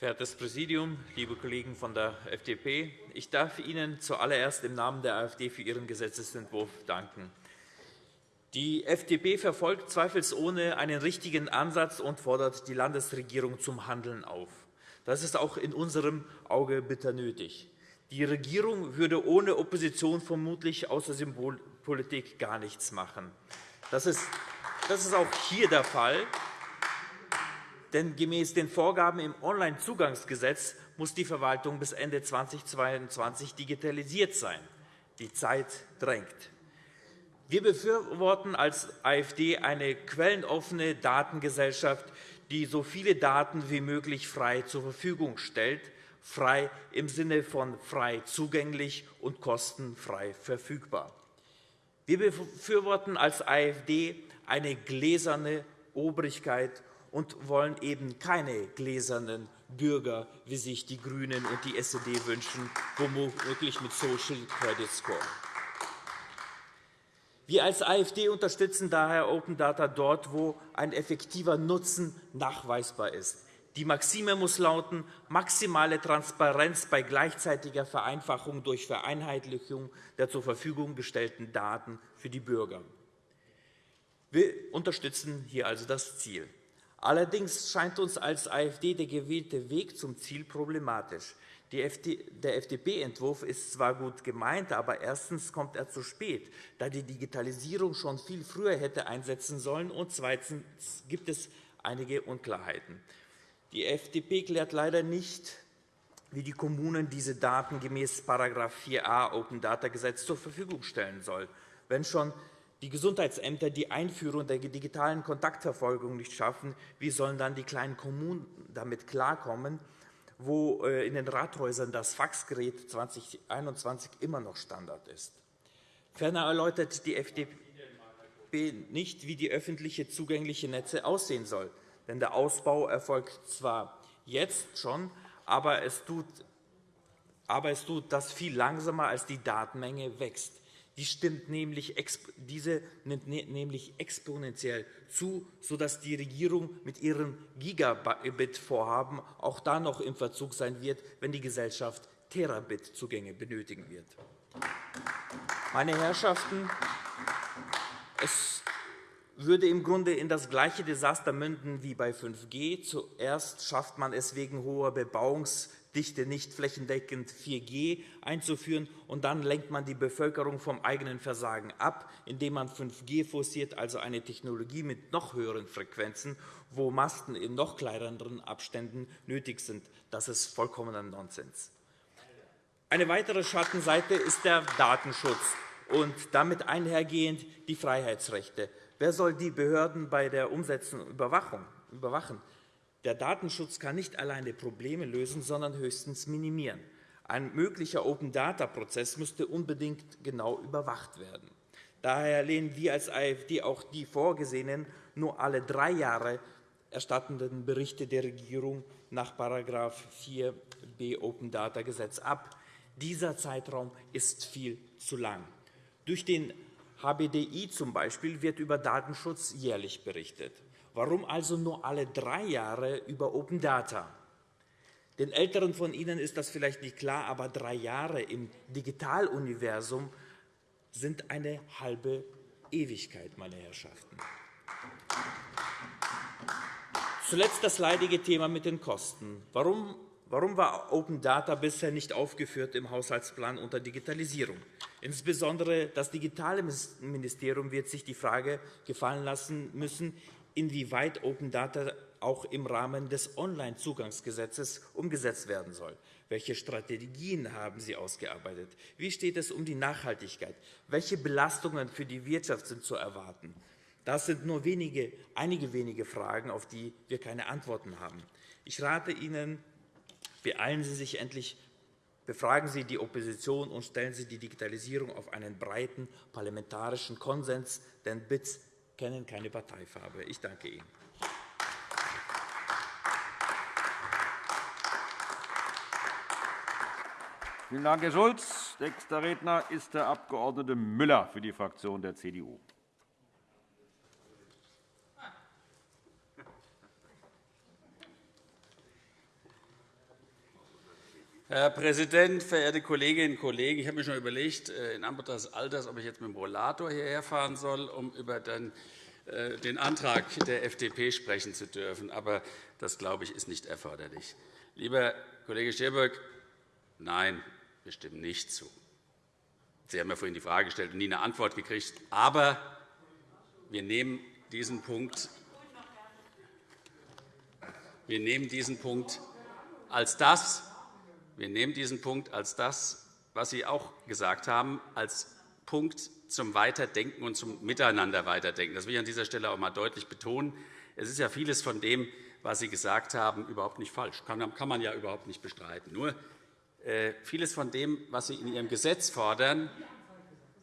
F: Verehrtes Präsidium, liebe Kollegen von der FDP! Ich darf Ihnen zuallererst im Namen der AfD für Ihren Gesetzentwurf danken. Die FDP verfolgt zweifelsohne einen richtigen Ansatz und fordert die Landesregierung zum Handeln auf. Das ist auch in unserem Auge bitter nötig. Die Regierung würde ohne Opposition vermutlich außer Symbolpolitik gar nichts machen. Das ist, auch hier der Fall. Denn gemäß den Vorgaben im Onlinezugangsgesetz muss die Verwaltung bis Ende 2022 digitalisiert sein. Die Zeit drängt. Wir befürworten als AfD eine quellenoffene Datengesellschaft, die so viele Daten wie möglich frei zur Verfügung stellt, frei im Sinne von frei zugänglich und kostenfrei verfügbar. Wir befürworten als AfD eine gläserne Obrigkeit und wollen eben keine gläsernen Bürger, wie sich die GRÜNEN und die SED wünschen, womöglich mit Social Credit Score. Wir als AfD unterstützen daher Open Data dort, wo ein effektiver Nutzen nachweisbar ist. Die Maxime muss lauten, maximale Transparenz bei gleichzeitiger Vereinfachung durch Vereinheitlichung der zur Verfügung gestellten Daten für die Bürger. Wir unterstützen hier also das Ziel. Allerdings scheint uns als AfD der gewählte Weg zum Ziel problematisch. Der FDP-Entwurf ist zwar gut gemeint, aber erstens kommt er zu spät, da die Digitalisierung schon viel früher hätte einsetzen sollen, und zweitens gibt es einige Unklarheiten. Die FDP klärt leider nicht, wie die Kommunen diese Daten gemäß § 4a Open Data Gesetz zur Verfügung stellen sollen, wenn schon die Gesundheitsämter die Einführung der digitalen Kontaktverfolgung nicht schaffen, wie sollen dann die kleinen Kommunen damit klarkommen, wo äh, in den Rathäusern das Faxgerät 2021 immer noch Standard ist? Ferner erläutert die FDP nicht, wie die öffentliche zugängliche Netze aussehen soll. Denn der Ausbau erfolgt zwar jetzt schon, aber es tut, aber es tut das viel langsamer, als die Datenmenge wächst. Die stimmt nämlich, diese nimmt ne-, nämlich exponentiell zu, sodass die Regierung mit ihrem Gigabit-Vorhaben auch da noch im Verzug sein wird, wenn die Gesellschaft Terabit-Zugänge benötigen wird. Meine Herrschaften, es würde im Grunde in das gleiche Desaster münden wie bei 5G. Zuerst schafft man es wegen hoher Bebauungs- Dichte nicht flächendeckend 4G einzuführen, und dann lenkt man die Bevölkerung vom eigenen Versagen ab, indem man 5G forciert, also eine Technologie mit noch höheren Frequenzen, wo Masten in noch kleineren Abständen nötig sind. Das ist vollkommener Nonsens. Eine weitere Schattenseite ist der Datenschutz und damit einhergehend die Freiheitsrechte. Wer soll die Behörden bei der Umsetzung überwachen? Der Datenschutz kann nicht alleine Probleme lösen, sondern höchstens minimieren. Ein möglicher Open-Data-Prozess müsste unbedingt genau überwacht werden. Daher lehnen wir als AfD auch die vorgesehenen, nur alle drei Jahre erstattenden Berichte der Regierung nach § 4b Open Data Gesetz ab. Dieser Zeitraum ist viel zu lang. Durch den HBDI zum Beispiel wird über Datenschutz jährlich berichtet. Warum also nur alle drei Jahre über Open Data? Den Älteren von Ihnen ist das vielleicht nicht klar, aber drei Jahre im Digitaluniversum sind eine halbe Ewigkeit, meine Herrschaften. Zuletzt das leidige Thema mit den Kosten. Warum, warum war Open Data bisher nicht aufgeführt im Haushaltsplan unter Digitalisierung? Insbesondere das Digitale Ministerium wird sich die Frage gefallen lassen müssen, inwieweit Open Data auch im Rahmen des Onlinezugangsgesetzes umgesetzt werden soll. Welche Strategien haben Sie ausgearbeitet? Wie steht es um die Nachhaltigkeit? Welche Belastungen für die Wirtschaft sind zu erwarten? Das sind nur wenige, einige wenige Fragen, auf die wir keine Antworten haben. Ich rate Ihnen, beeilen Sie sich endlich, befragen Sie die Opposition und stellen Sie die Digitalisierung auf einen breiten parlamentarischen Konsens, denn BITS kennen keine Parteifarbe. Ich danke Ihnen.
A: Vielen Dank, Herr Schulz. Nächster Redner ist der Abg. Müller für die Fraktion der CDU.
G: Herr Präsident, verehrte Kolleginnen und Kollegen! Ich habe mir schon überlegt, äh, in Anbetracht des Alters, ob ich jetzt mit dem Rollator hierher fahren soll, um über den, äh, den Antrag der FDP sprechen zu dürfen. Aber das, glaube ich, ist nicht erforderlich. Lieber Kollege Scherberg, nein, wir stimmen nicht zu. Sie haben ja vorhin die Frage gestellt und nie eine Antwort gekriegt. Aber wir nehmen diesen Punkt, wir nehmen diesen Punkt als das, wir nehmen diesen Punkt als das, was Sie auch gesagt haben, als Punkt zum Weiterdenken und zum Miteinander weiterdenken. Das will ich an dieser Stelle auch einmal deutlich betonen. Es ist ja vieles von dem, was Sie gesagt haben, überhaupt nicht falsch. Kann man ja überhaupt nicht bestreiten. Nur äh, vieles von dem, was Sie in Ihrem Gesetz fordern,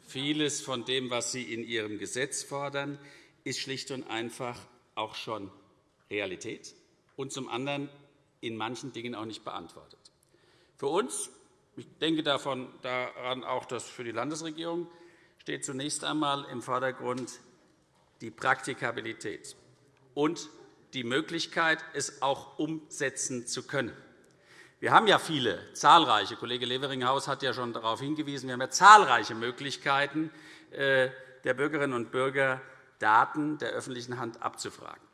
G: vieles von dem, was Sie in Ihrem Gesetz fordern, ist schlicht und einfach auch schon Realität und zum anderen in manchen Dingen auch nicht beantwortet. Für uns, ich denke daran auch, dass für die Landesregierung steht zunächst einmal im Vordergrund die Praktikabilität und die Möglichkeit, es auch umsetzen zu können. Wir haben ja viele, zahlreiche, Kollege Leveringhaus hat ja schon darauf hingewiesen, wir haben ja zahlreiche Möglichkeiten äh, der Bürgerinnen und Bürger, Daten der öffentlichen Hand abzufragen.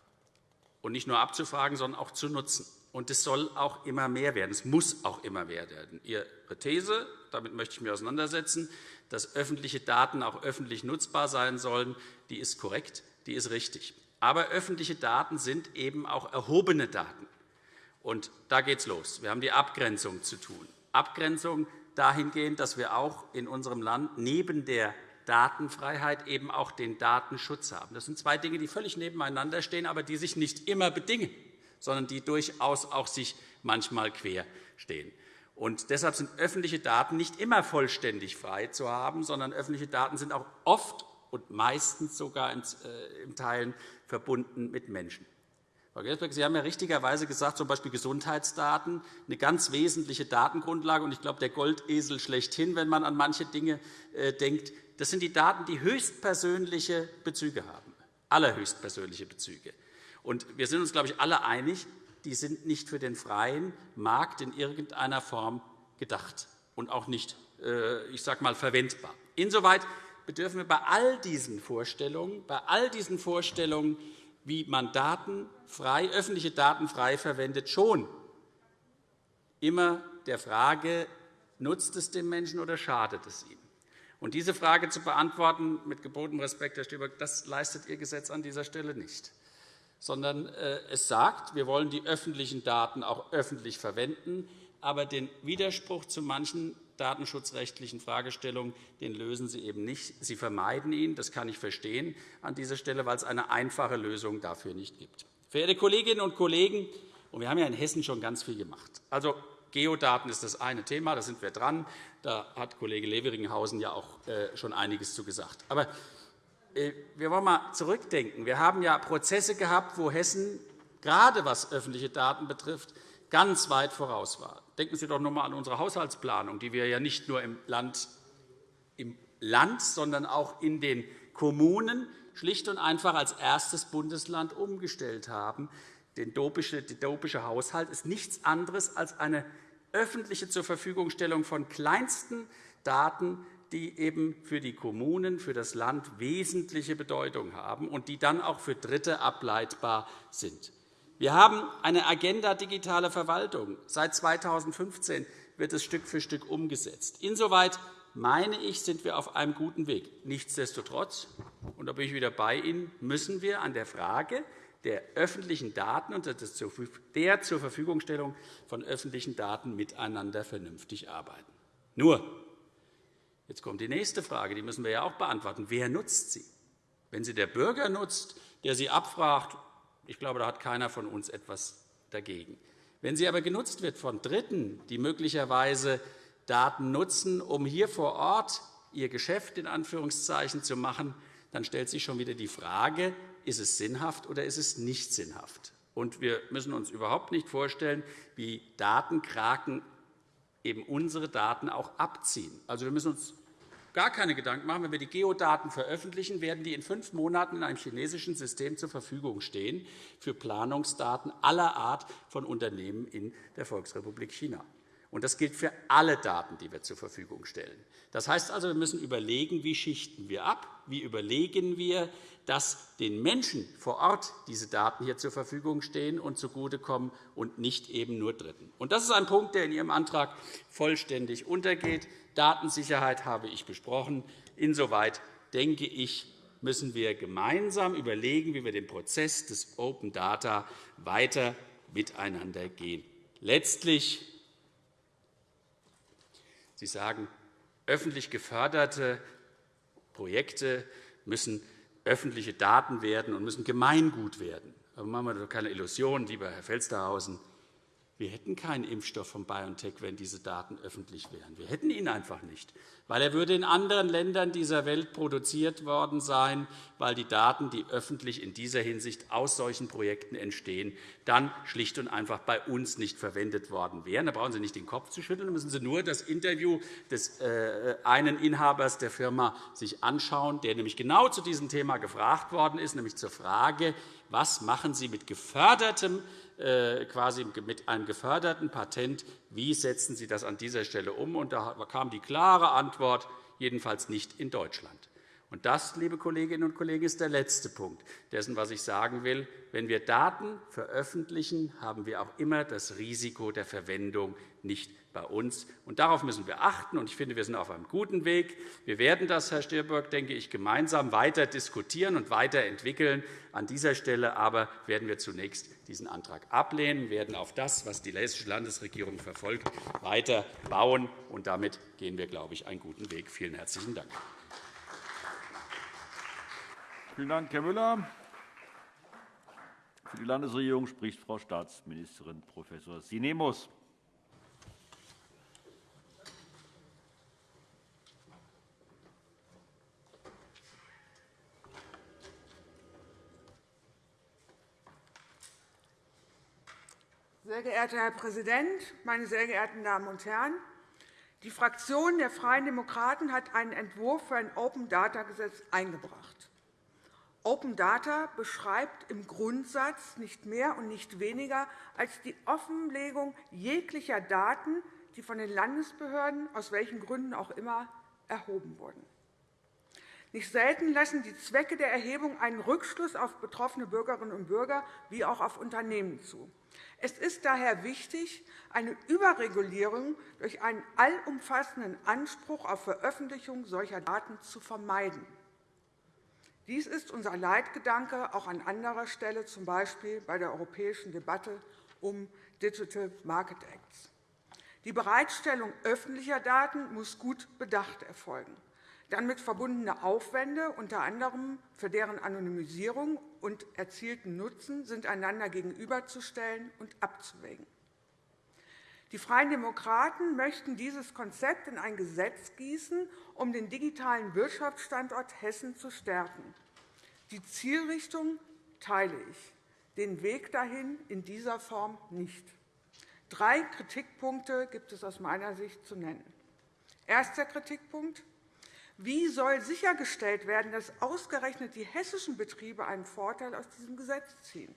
G: Und nicht nur abzufragen, sondern auch zu nutzen. Und es soll auch immer mehr werden. Es muss auch immer mehr werden. Ihre These, damit möchte ich mich auseinandersetzen, dass öffentliche Daten auch öffentlich nutzbar sein sollen, die ist korrekt, die ist richtig. Aber öffentliche Daten sind eben auch erhobene Daten. Und da geht es los. Wir haben die Abgrenzung zu tun. Abgrenzung dahingehend, dass wir auch in unserem Land neben der Datenfreiheit eben auch den Datenschutz haben. Das sind zwei Dinge, die völlig nebeneinander stehen, aber die sich nicht immer bedingen sondern die durchaus auch sich manchmal quer stehen. Und deshalb sind öffentliche Daten nicht immer vollständig frei zu haben, sondern öffentliche Daten sind auch oft und meistens sogar in äh, Teilen verbunden mit Menschen. Frau Gersbeck, Sie haben ja richtigerweise gesagt, z. B. Gesundheitsdaten, eine ganz wesentliche Datengrundlage. Und ich glaube, der Goldesel schlechthin, wenn man an manche Dinge äh, denkt, das sind die Daten, die höchstpersönliche Bezüge haben, allerhöchstpersönliche Bezüge. Und wir sind uns, glaube ich, alle einig, die sind nicht für den freien Markt in irgendeiner Form gedacht und auch nicht äh, ich sage mal, verwendbar. Insoweit bedürfen wir bei all diesen Vorstellungen, bei all diesen Vorstellungen, wie man Daten frei, öffentliche Daten frei verwendet, schon immer der Frage, nutzt es dem Menschen oder schadet es ihm? Und diese Frage zu beantworten, mit gebotenem Respekt, Herr Stüber, das leistet Ihr Gesetz an dieser Stelle nicht sondern äh, es sagt, wir wollen die öffentlichen Daten auch öffentlich verwenden. Aber den Widerspruch zu manchen datenschutzrechtlichen Fragestellungen den lösen Sie eben nicht. Sie vermeiden ihn. Das kann ich verstehen an dieser Stelle, weil es eine einfache Lösung dafür nicht gibt. Verehrte Kolleginnen und Kollegen, und wir haben ja in Hessen schon ganz viel gemacht. Also, Geodaten ist das eine Thema, da sind wir dran. Da hat Kollege Leveringhausen ja auch äh, schon einiges zu gesagt. Aber äh, wir wollen einmal zurückdenken. Wir haben ja Prozesse gehabt, wo Hessen, gerade was öffentliche Daten betrifft, ganz weit voraus war. Denken Sie doch noch einmal an unsere Haushaltsplanung, die wir ja nicht nur im Land, im Land, sondern auch in den Kommunen schlicht und einfach als erstes Bundesland umgestellt haben. Der dopische Haushalt ist nichts anderes als eine öffentliche Zurverfügungstellung von kleinsten Daten die eben für die Kommunen, für das Land wesentliche Bedeutung haben und die dann auch für Dritte ableitbar sind. Wir haben eine Agenda digitale Verwaltung. Seit 2015 wird es Stück für Stück umgesetzt. Insoweit meine ich, sind wir auf einem guten Weg. Nichtsdestotrotz, und da bin ich wieder bei Ihnen, müssen wir an der Frage der öffentlichen Daten und der zur Verfügungstellung von öffentlichen Daten miteinander vernünftig arbeiten. Nur Jetzt kommt die nächste Frage, die müssen wir ja auch beantworten. Wer nutzt sie? Wenn sie der Bürger nutzt, der sie abfragt, ich glaube, da hat keiner von uns etwas dagegen. Wenn sie aber genutzt wird von Dritten, die möglicherweise Daten nutzen, um hier vor Ort ihr Geschäft in Anführungszeichen zu machen, dann stellt sich schon wieder die Frage, ist es sinnhaft oder ist es nicht sinnhaft? Und wir müssen uns überhaupt nicht vorstellen, wie Datenkraken eben unsere Daten auch abziehen. Also, wir müssen uns gar keine Gedanken machen. Wenn wir die Geodaten veröffentlichen, werden die in fünf Monaten in einem chinesischen System zur Verfügung stehen für Planungsdaten aller Art von Unternehmen in der Volksrepublik China. Und das gilt für alle Daten, die wir zur Verfügung stellen. Das heißt also, wir müssen überlegen, wie schichten wir ab, wie überlegen wir, dass den Menschen vor Ort diese Daten hier zur Verfügung stehen und zugutekommen und nicht eben nur Dritten. Und das ist ein Punkt, der in Ihrem Antrag vollständig untergeht. Datensicherheit habe ich besprochen. Insoweit denke ich, müssen wir gemeinsam überlegen, wie wir den Prozess des Open Data weiter miteinander gehen. Letztlich Sie sagen, öffentlich geförderte Projekte müssen öffentliche Daten werden und müssen Gemeingut werden. Aber machen wir doch keine Illusionen, lieber Herr Felstehausen. Wir hätten keinen Impfstoff von BioNTech, wenn diese Daten öffentlich wären. Wir hätten ihn einfach nicht, weil er würde in anderen Ländern dieser Welt produziert worden sein, weil die Daten, die öffentlich in dieser Hinsicht aus solchen Projekten entstehen, dann schlicht und einfach bei uns nicht verwendet worden wären. Da brauchen Sie nicht den Kopf zu schütteln, da müssen Sie nur das Interview des äh, einen Inhabers der Firma sich anschauen, der nämlich genau zu diesem Thema gefragt worden ist, nämlich zur Frage, was machen Sie mit gefördertem quasi mit einem geförderten Patent. Wie setzen Sie das an dieser Stelle um? Und da kam die klare Antwort, jedenfalls nicht in Deutschland. Und das, liebe Kolleginnen und Kollegen, ist der letzte Punkt dessen, was ich sagen will. Wenn wir Daten veröffentlichen, haben wir auch immer das Risiko der Verwendung nicht bei uns. Und darauf müssen wir achten. Und ich finde, wir sind auf einem guten Weg. Wir werden das, Herr Stirböck, denke ich, gemeinsam weiter diskutieren und weiterentwickeln. An dieser Stelle aber werden wir zunächst diesen Antrag ablehnen, werden auf das, was die Hessische Landesregierung verfolgt, weiter bauen. Und damit gehen wir, glaube ich, einen guten Weg. Vielen herzlichen Dank.
A: Vielen Dank, Herr Müller. Für die Landesregierung spricht Frau Staatsministerin Prof. Sinemus.
H: Sehr geehrter Herr Präsident, meine sehr geehrten Damen und Herren! Die Fraktion der Freien Demokraten hat einen Entwurf für ein Open-Data-Gesetz eingebracht. Open Data beschreibt im Grundsatz nicht mehr und nicht weniger als die Offenlegung jeglicher Daten, die von den Landesbehörden aus welchen Gründen auch immer erhoben wurden. Nicht selten lassen die Zwecke der Erhebung einen Rückschluss auf betroffene Bürgerinnen und Bürger wie auch auf Unternehmen zu. Es ist daher wichtig, eine Überregulierung durch einen allumfassenden Anspruch auf Veröffentlichung solcher Daten zu vermeiden. Dies ist unser Leitgedanke auch an anderer Stelle, z. B. bei der europäischen Debatte um Digital Market Acts. Die Bereitstellung öffentlicher Daten muss gut bedacht erfolgen. Damit verbundene Aufwände, unter anderem für deren Anonymisierung und erzielten Nutzen, sind einander gegenüberzustellen und abzuwägen. Die Freien Demokraten möchten dieses Konzept in ein Gesetz gießen, um den digitalen Wirtschaftsstandort Hessen zu stärken. Die Zielrichtung teile ich, den Weg dahin in dieser Form nicht. Drei Kritikpunkte gibt es aus meiner Sicht zu nennen. Erster Kritikpunkt. Wie soll sichergestellt werden, dass ausgerechnet die hessischen Betriebe einen Vorteil aus diesem Gesetz ziehen?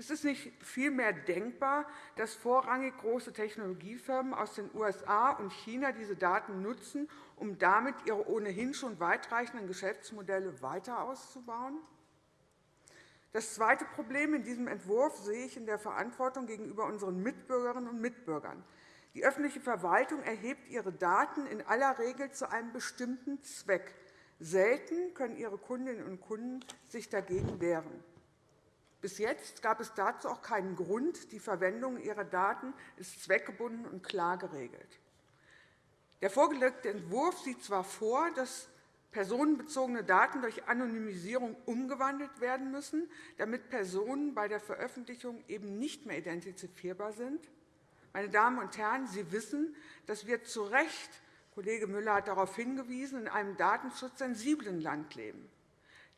H: Ist es nicht vielmehr denkbar, dass vorrangig große Technologiefirmen aus den USA und China diese Daten nutzen, um damit ihre ohnehin schon weitreichenden Geschäftsmodelle weiter auszubauen? Das zweite Problem in diesem Entwurf sehe ich in der Verantwortung gegenüber unseren Mitbürgerinnen und Mitbürgern. Die öffentliche Verwaltung erhebt ihre Daten in aller Regel zu einem bestimmten Zweck. Selten können ihre Kundinnen und Kunden sich dagegen wehren. Bis jetzt gab es dazu auch keinen Grund. Die Verwendung ihrer Daten ist zweckgebunden und klar geregelt. Der vorgelegte Entwurf sieht zwar vor, dass personenbezogene Daten durch Anonymisierung umgewandelt werden müssen, damit Personen bei der Veröffentlichung eben nicht mehr identifizierbar sind. Meine Damen und Herren, Sie wissen, dass wir zu Recht, Kollege Müller hat darauf hingewiesen, in einem datenschutzsensiblen Land leben.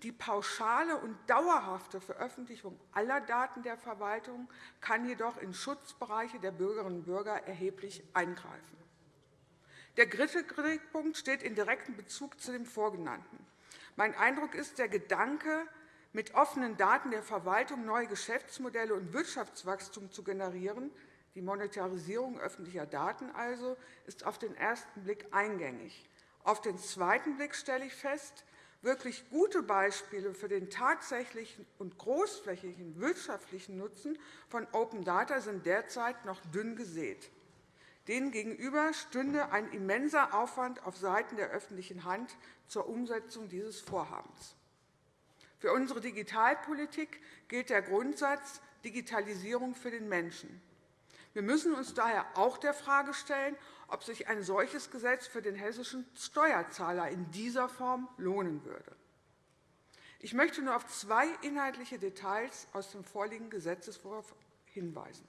H: Die pauschale und dauerhafte Veröffentlichung aller Daten der Verwaltung kann jedoch in Schutzbereiche der Bürgerinnen und Bürger erheblich eingreifen. Der dritte Kritikpunkt steht in direktem Bezug zu dem vorgenannten. Mein Eindruck ist, der Gedanke, mit offenen Daten der Verwaltung neue Geschäftsmodelle und Wirtschaftswachstum zu generieren, Die Monetarisierung öffentlicher Daten also ist auf den ersten Blick eingängig. Auf den zweiten Blick stelle ich fest, wirklich gute Beispiele für den tatsächlichen und großflächigen wirtschaftlichen Nutzen von Open Data sind derzeit noch dünn gesät. Denen gegenüber stünde ein immenser Aufwand auf Seiten der öffentlichen Hand zur Umsetzung dieses Vorhabens. Für unsere Digitalpolitik gilt der Grundsatz Digitalisierung für den Menschen. Wir müssen uns daher auch der Frage stellen, ob sich ein solches Gesetz für den hessischen Steuerzahler in dieser Form lohnen würde. Ich möchte nur auf zwei inhaltliche Details aus dem vorliegenden Gesetzentwurf hinweisen.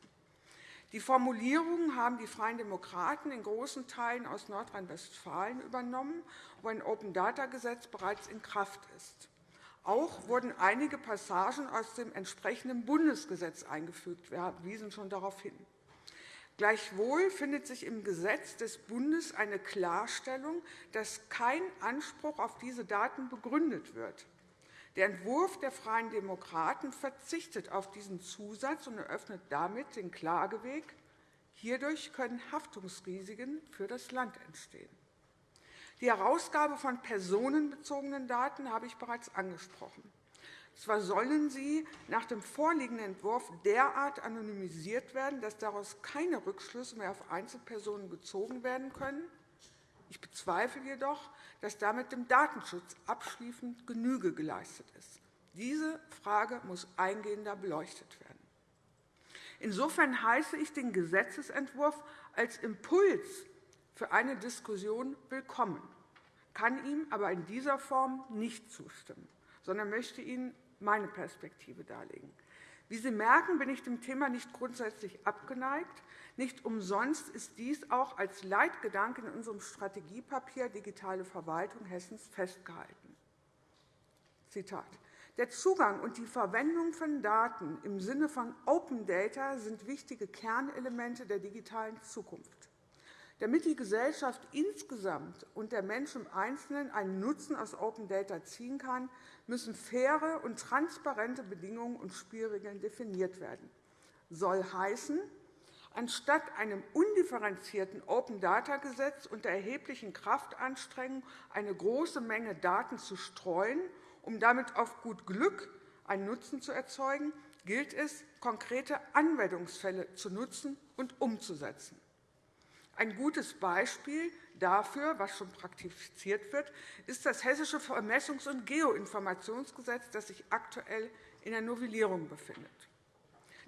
H: Die Formulierungen haben die Freien Demokraten in großen Teilen aus Nordrhein-Westfalen übernommen, wo ein Open-Data-Gesetz bereits in Kraft ist. Auch wurden einige Passagen aus dem entsprechenden Bundesgesetz eingefügt. Wir wiesen schon darauf hin. Gleichwohl findet sich im Gesetz des Bundes eine Klarstellung, dass kein Anspruch auf diese Daten begründet wird. Der Entwurf der Freien Demokraten verzichtet auf diesen Zusatz und eröffnet damit den Klageweg. Hierdurch können Haftungsrisiken für das Land entstehen. Die Herausgabe von personenbezogenen Daten habe ich bereits angesprochen. Zwar sollen sie nach dem vorliegenden Entwurf derart anonymisiert werden, dass daraus keine Rückschlüsse mehr auf Einzelpersonen gezogen werden können. Ich bezweifle jedoch, dass damit dem Datenschutz abschließend Genüge geleistet ist. Diese Frage muss eingehender beleuchtet werden. Insofern heiße ich den Gesetzentwurf als Impuls für eine Diskussion willkommen, kann ihm aber in dieser Form nicht zustimmen, sondern möchte Ihnen meine Perspektive darlegen. Wie Sie merken, bin ich dem Thema nicht grundsätzlich abgeneigt. Nicht umsonst ist dies auch als Leitgedanke in unserem Strategiepapier Digitale Verwaltung Hessens festgehalten. Zitat. Der Zugang und die Verwendung von Daten im Sinne von Open Data sind wichtige Kernelemente der digitalen Zukunft. Damit die Gesellschaft insgesamt und der Mensch im Einzelnen einen Nutzen aus Open Data ziehen kann, müssen faire und transparente Bedingungen und Spielregeln definiert werden. Soll heißen, anstatt einem undifferenzierten Open-Data-Gesetz unter erheblichen Kraftanstrengungen eine große Menge Daten zu streuen, um damit auf gut Glück einen Nutzen zu erzeugen, gilt es, konkrete Anwendungsfälle zu nutzen und umzusetzen. Ein gutes Beispiel dafür, was schon praktiziert wird, ist das Hessische Vermessungs- und Geoinformationsgesetz, das sich aktuell in der Novellierung befindet.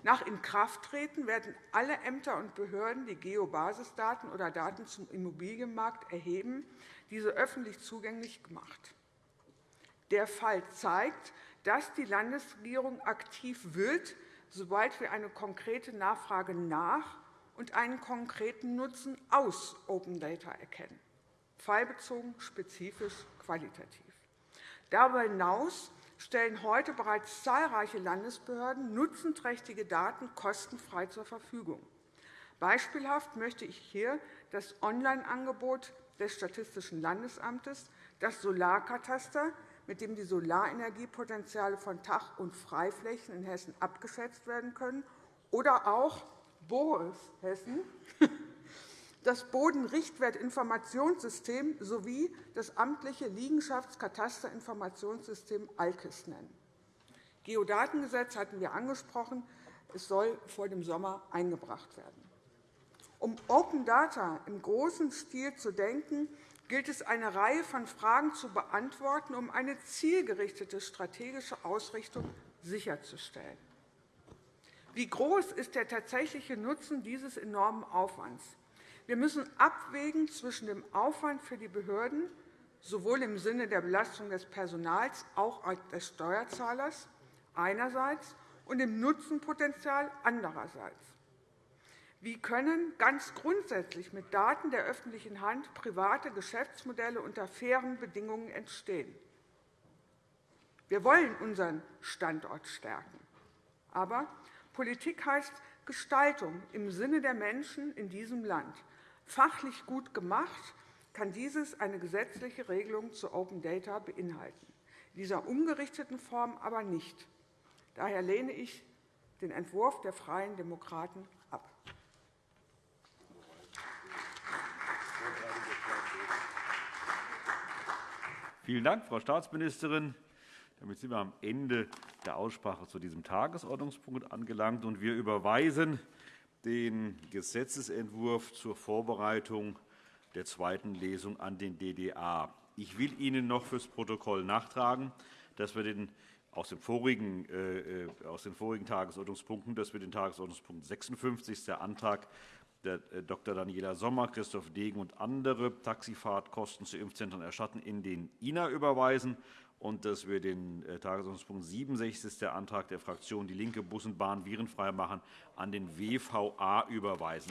H: Nach Inkrafttreten werden alle Ämter und Behörden, die Geobasisdaten oder Daten zum Immobilienmarkt erheben, diese öffentlich zugänglich gemacht. Der Fall zeigt, dass die Landesregierung aktiv wird, sobald wir eine konkrete Nachfrage nach und einen konkreten Nutzen aus Open Data erkennen, fallbezogen, spezifisch, qualitativ. Darüber hinaus stellen heute bereits zahlreiche Landesbehörden nutzenträchtige Daten kostenfrei zur Verfügung. Beispielhaft möchte ich hier das Online-Angebot des Statistischen Landesamtes, das Solarkataster, mit dem die Solarenergiepotenziale von Tag- und Freiflächen in Hessen abgeschätzt werden können, oder auch BORES Hessen, <laughs> das Bodenrichtwertinformationssystem sowie das amtliche Liegenschaftskatasterinformationssystem ALKIS nennen. Geodatengesetz hatten wir angesprochen. Es soll vor dem Sommer eingebracht werden. Um Open Data im großen Stil zu denken, gilt es, eine Reihe von Fragen zu beantworten, um eine zielgerichtete strategische Ausrichtung sicherzustellen. Wie groß ist der tatsächliche Nutzen dieses enormen Aufwands? Wir müssen abwägen zwischen dem Aufwand für die Behörden, sowohl im Sinne der Belastung des Personals auch des Steuerzahlers einerseits und dem Nutzenpotenzial andererseits. Wie können ganz grundsätzlich mit Daten der öffentlichen Hand private Geschäftsmodelle unter fairen Bedingungen entstehen? Wir wollen unseren Standort stärken. Aber Politik heißt Gestaltung im Sinne der Menschen in diesem Land. Fachlich gut gemacht kann dieses eine gesetzliche Regelung zu Open Data beinhalten, in dieser umgerichteten Form aber nicht. Daher lehne ich den Entwurf der Freien Demokraten ab.
A: Vielen Dank, Frau Staatsministerin. Damit sind wir am Ende der Aussprache zu diesem Tagesordnungspunkt angelangt. und Wir überweisen den Gesetzentwurf zur Vorbereitung der zweiten Lesung an den DDA. Ich will Ihnen noch fürs Protokoll nachtragen, dass wir den aus, dem vorigen, äh, äh aus den vorigen Tagesordnungspunkten, dass wir den Tagesordnungspunkt 56, der Antrag der äh, Dr. Daniela Sommer, Christoph Degen und andere Taxifahrtkosten zu Impfzentren erstatten, in den INA überweisen und dass wir den äh, Tagesordnungspunkt 67, der Antrag der Fraktion DIE LINKE, Bus und Bahn virenfrei machen, an den WVA überweisen.